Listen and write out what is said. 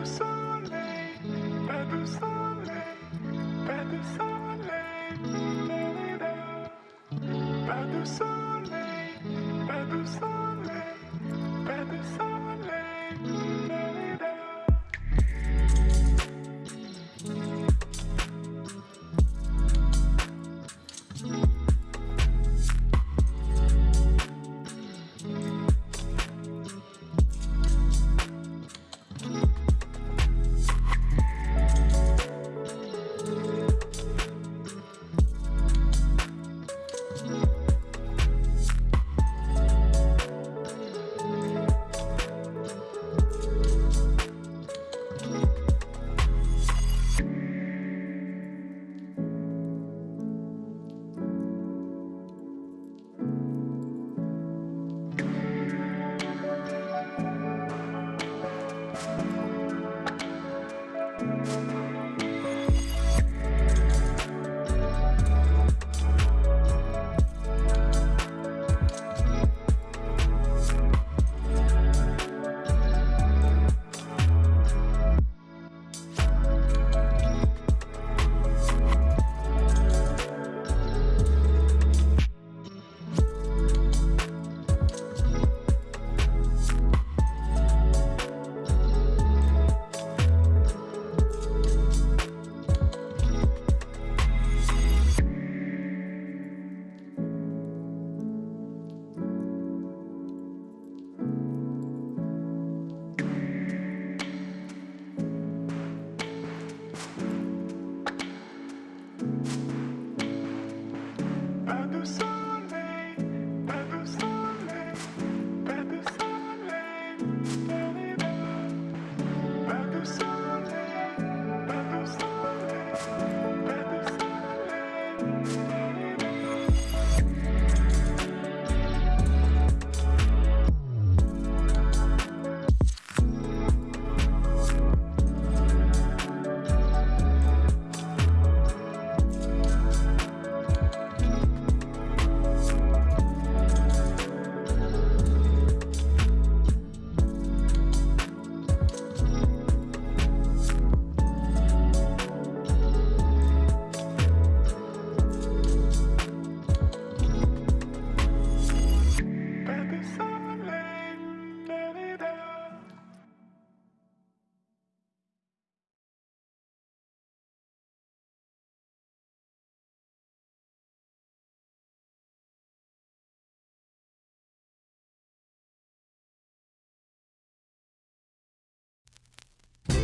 Pas de soleil, pas de soleil, pas de soleil,